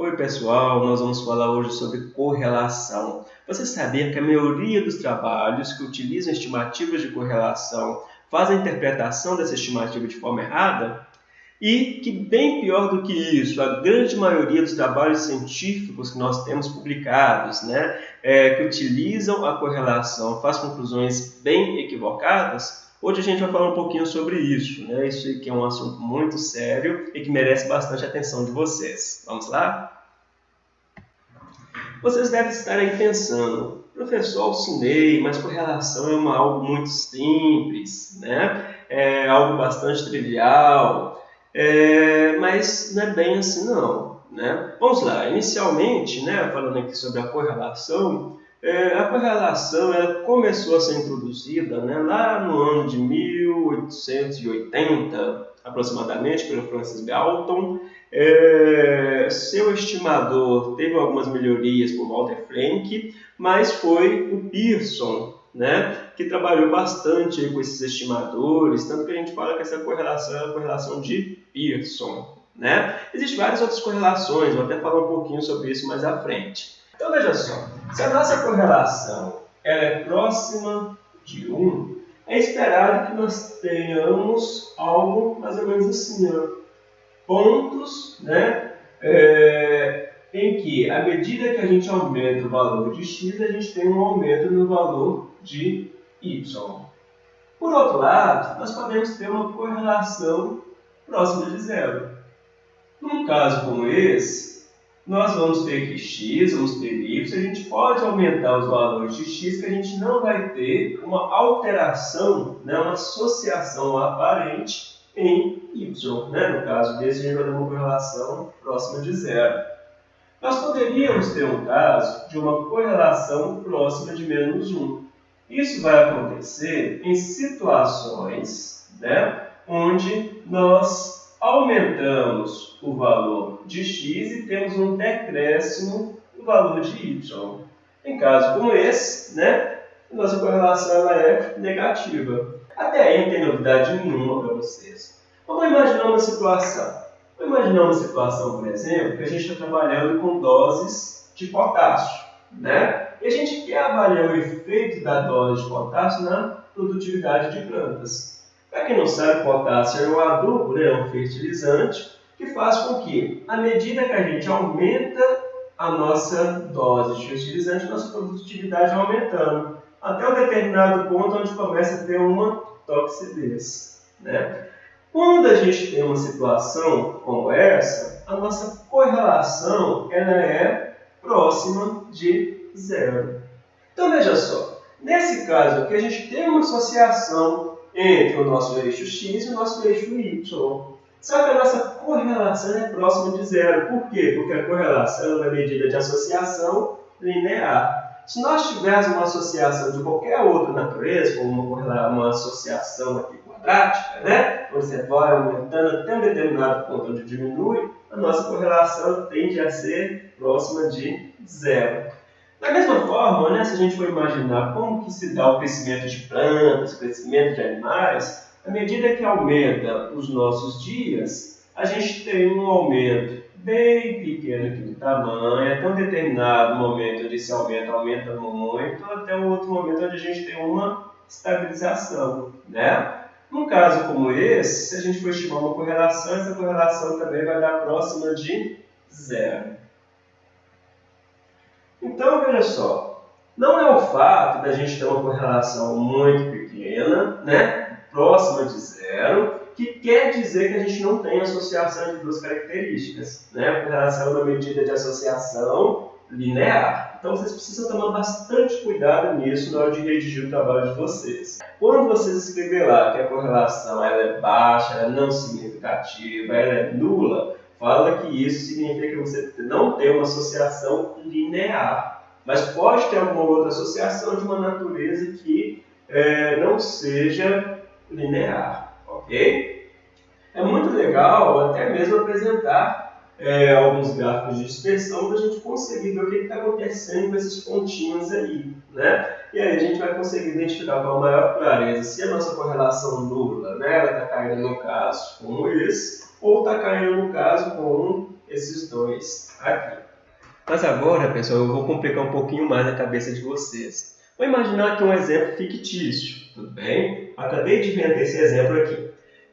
Oi pessoal, nós vamos falar hoje sobre correlação. Você sabia que a maioria dos trabalhos que utilizam estimativas de correlação fazem a interpretação dessa estimativa de forma errada? E que bem pior do que isso, a grande maioria dos trabalhos científicos que nós temos publicados, né, é, que utilizam a correlação, faz conclusões bem equivocadas, Hoje a gente vai falar um pouquinho sobre isso, né? Isso aqui é um assunto muito sério e que merece bastante atenção de vocês. Vamos lá? Vocês devem estar aí pensando, professor, alcinei, mas correlação é uma, algo muito simples, né? É algo bastante trivial, é, mas não é bem assim não, né? Vamos lá, inicialmente, né, falando aqui sobre a correlação, é, a correlação ela começou a ser introduzida né, lá no ano de 1880, aproximadamente, pelo Francis Galton. É, seu estimador teve algumas melhorias por Walter Frank, mas foi o Pearson né, que trabalhou bastante com esses estimadores, tanto que a gente fala que essa correlação é a correlação de Pearson. Né? Existem várias outras correlações, vou até falar um pouquinho sobre isso mais à frente. Então veja só, se a nossa correlação ela é próxima de 1, é esperado que nós tenhamos algo mais ou menos assim, ó, pontos né, é, em que, à medida que a gente aumenta o valor de x, a gente tem um aumento no valor de y. Por outro lado, nós podemos ter uma correlação próxima de zero. Num caso como esse, nós vamos ter que x, vamos ter y, a gente pode aumentar os valores de x, que a gente não vai ter uma alteração, né, uma associação aparente em y. Né? No caso desse, a gente vai ter uma correlação próxima de zero. Nós poderíamos ter um caso de uma correlação próxima de menos 1. Isso vai acontecer em situações né, onde nós aumentamos o valor de x e temos um decréscimo do valor de y. Em caso como esse, né, nossa correlação ela é negativa. Até aí não tem novidade nenhuma para vocês. Vamos imaginar uma situação. Vamos imaginar uma situação, por exemplo, que a gente está trabalhando com doses de potássio. Né? E a gente quer avaliar o efeito da dose de potássio na produtividade de plantas. Para quem não sabe, potássio é um adubo, né, um fertilizante, que faz com que, à medida que a gente aumenta a nossa dose de fertilizante, nossa produtividade vai aumentando, até um determinado ponto onde começa a ter uma toxidez. Né? Quando a gente tem uma situação como essa, a nossa correlação ela é próxima de zero. Então veja só, nesse caso aqui a gente tem uma associação entre o nosso eixo x e o nosso eixo y. Só que a nossa correlação é próxima de zero. Por quê? Porque a correlação é uma medida de associação linear. Se nós tivéssemos uma associação de qualquer outra natureza, como uma, uma associação aqui quadrática, né? você vai aumentando até um determinado ponto onde diminui, a nossa correlação tende a ser próxima de zero. Da mesma forma, né, se a gente for imaginar como que se dá o crescimento de plantas, o crescimento de animais, à medida que aumenta os nossos dias, a gente tem um aumento bem pequeno aqui de tamanho, até um determinado momento onde esse aumento aumenta muito, até um outro momento onde a gente tem uma estabilização. Né? Num caso como esse, se a gente for estimar uma correlação, essa correlação também vai dar próxima de zero. Então, veja só, não é o fato da gente ter uma correlação muito pequena, né, próxima de zero, que quer dizer que a gente não tem associação de duas características. Né? A correlação é uma medida de associação linear. Então vocês precisam tomar bastante cuidado nisso na hora de redigir o trabalho de vocês. Quando vocês escrever lá que a correlação ela é baixa, ela é não significativa, ela é nula, fala que isso significa que você não tem uma associação linear, mas pode ter alguma outra associação de uma natureza que é, não seja linear, ok? É muito legal até mesmo apresentar é, alguns gráficos de dispersão para a gente conseguir ver o que está acontecendo com esses pontinhos aí, né? E aí a gente vai conseguir identificar com a maior clareza se a nossa correlação nula, né, ela está caindo no caso como esse, ou está caindo no caso com um esses dois aqui. Mas agora, pessoal, eu vou complicar um pouquinho mais a cabeça de vocês. Vou imaginar aqui um exemplo fictício, tudo bem? Acabei de inventar esse exemplo aqui,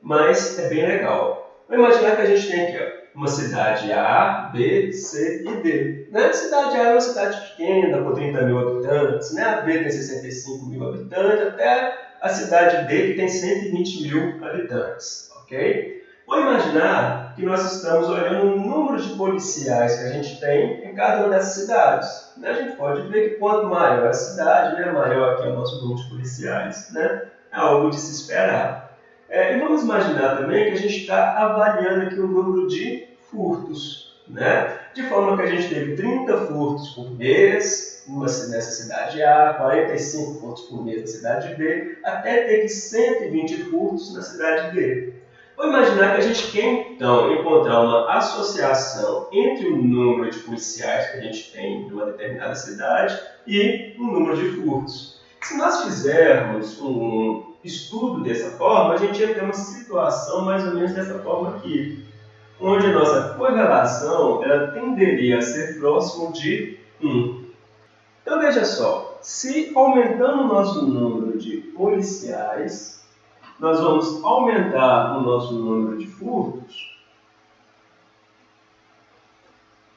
mas é bem legal. Vou imaginar que a gente tem aqui ó, uma cidade A, B, C e D. Né? Cidade A é uma cidade pequena, com 30 mil habitantes, né? a B tem 65 mil habitantes, até a cidade D que tem 120 mil habitantes. ok? Vou imaginar que nós estamos olhando o número de policiais que a gente tem em cada uma dessas cidades. Né? A gente pode ver que quanto maior a cidade, né, maior aqui é o nosso número de policiais. Né? É algo de se esperar. É, e vamos imaginar também que a gente está avaliando aqui o número de furtos. Né? De forma que a gente teve 30 furtos por mês nessa cidade A, 45 furtos por mês na cidade B, até ter 120 furtos na cidade D. Vou imaginar que a gente quer então encontrar uma associação entre o número de policiais que a gente tem em uma determinada cidade e o número de furtos. Se nós fizermos um estudo dessa forma, a gente ia ter uma situação mais ou menos dessa forma aqui, onde a nossa correlação ela tenderia a ser próximo de 1. Então veja só, se aumentando o nosso número de policiais, nós vamos aumentar o nosso número de furtos,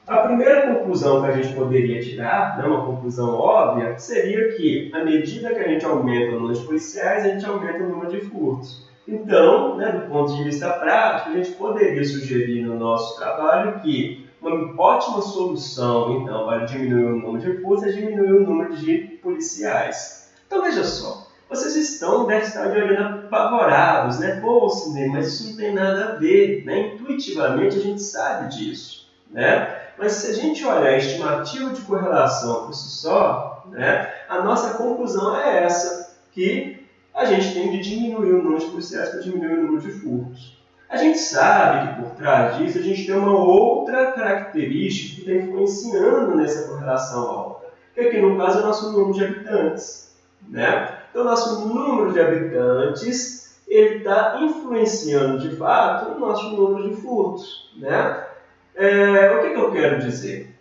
a primeira conclusão que a gente poderia tirar, né, uma conclusão óbvia, seria que, à medida que a gente aumenta o número de policiais, a gente aumenta o número de furtos. Então, né, do ponto de vista prático, a gente poderia sugerir no nosso trabalho que uma ótima solução, então, para diminuir o número de furtos é diminuir o número de policiais. Então, veja só, vocês estão, devem estar de olhando apavorados, né? Pô, Sidney, mas isso não tem nada a ver, né? Intuitivamente a gente sabe disso, né? Mas se a gente olhar a estimativa de correlação por si só, né? A nossa conclusão é essa, que a gente tem de diminuir o número de policiais para diminuir o número de furtos. A gente sabe que por trás disso a gente tem uma outra característica que está influenciando nessa correlação alta, que aqui no caso é o nosso número de habitantes, né? Então, nosso número de habitantes ele está influenciando de fato o nosso número de furtos. Né? É, o que, que eu quero dizer?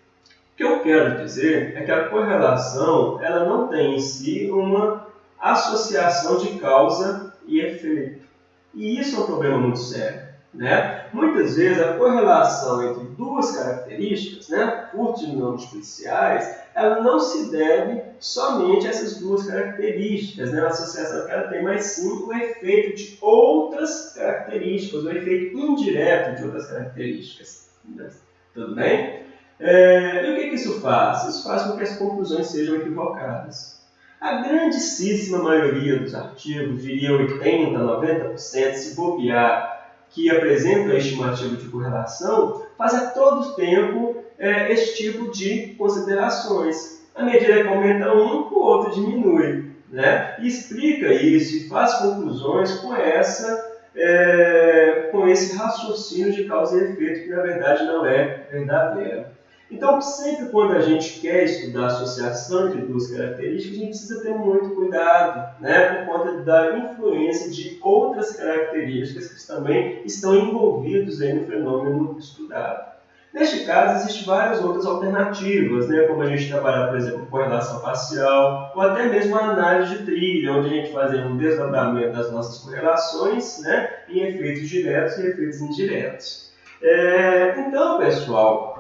O que eu quero dizer é que a correlação ela não tem em si uma associação de causa e efeito. E isso é um problema muito sério. Né? Muitas vezes a correlação entre duas características, né, furtos e números policiais, ela não se deve somente a essas duas características, né, a associação que ela tem, mas sim o efeito de outras características, o efeito indireto de outras características. Né? Tudo bem? É, e o que, que isso faz? Isso faz com que as conclusões sejam equivocadas. A grandíssima maioria dos artigos, diria 80%, 90%, se bobear, que apresentam a estimativa de correlação faz a todo tempo é, esse tipo de considerações. À medida que aumenta um, o outro diminui. Né? E explica isso e faz conclusões com, essa, é, com esse raciocínio de causa e efeito que na verdade não é verdadeiro. Então, sempre quando a gente quer estudar a associação entre duas características, a gente precisa ter muito cuidado, né, por conta da influência de outras características que também estão envolvidas aí no fenômeno estudado. Neste caso, existem várias outras alternativas, né, como a gente trabalhar, por exemplo, com correlação facial, ou até mesmo a análise de trilha, onde a gente faz um desdobramento das nossas correlações né, em efeitos diretos e efeitos indiretos. É, então, pessoal,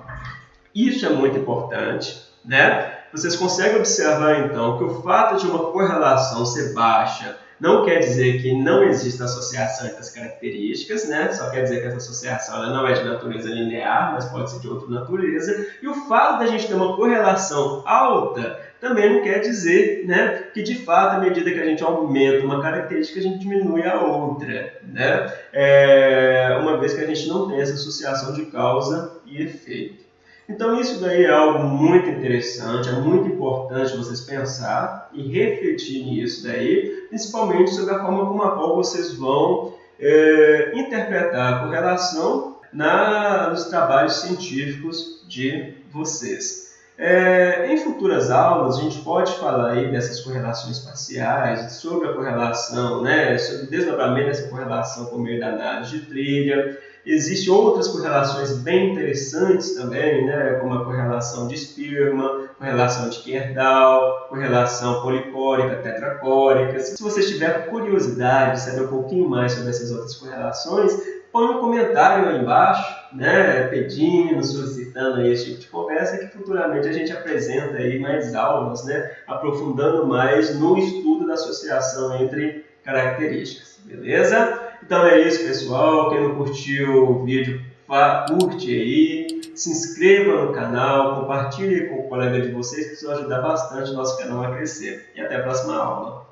isso é muito importante, né? Vocês conseguem observar então que o fato de uma correlação ser baixa não quer dizer que não existe associação entre as características, né? Só quer dizer que essa associação ela não é de natureza linear, mas pode ser de outra natureza. E o fato da gente ter uma correlação alta também não quer dizer né, que, de fato, à medida que a gente aumenta uma característica, a gente diminui a outra. Né? É, uma vez que a gente não tem essa associação de causa e efeito. Então isso daí é algo muito interessante, é muito importante vocês pensar e refletir nisso daí, principalmente sobre a forma como a qual vocês vão é, interpretar a correlação na, nos trabalhos científicos de vocês. É, em futuras aulas, a gente pode falar aí dessas correlações parciais, sobre a correlação, né, sobre o desdobramento dessa correlação por meio da análise de trilha, Existem outras correlações bem interessantes também, né? como a correlação de esperma, correlação de Kerdal, correlação polipórica, tetracórica. Se você tiver curiosidade de saber um pouquinho mais sobre essas outras correlações, põe um comentário aí embaixo, né, pedindo, solicitando aí esse tipo de conversa, que futuramente a gente apresenta aí mais aulas, né, aprofundando mais no estudo da associação entre características, beleza? Então é isso, pessoal. Quem não curtiu o vídeo, curte aí, se inscreva no canal, compartilhe com o colega de vocês, que isso vai ajudar bastante o nosso canal a crescer. E até a próxima aula.